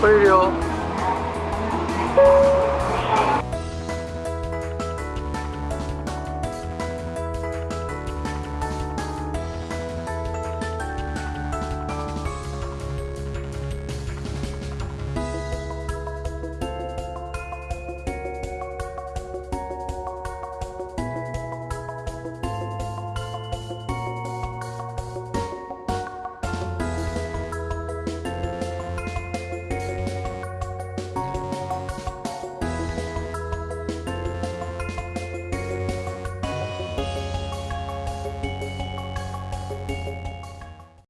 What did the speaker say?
끌려.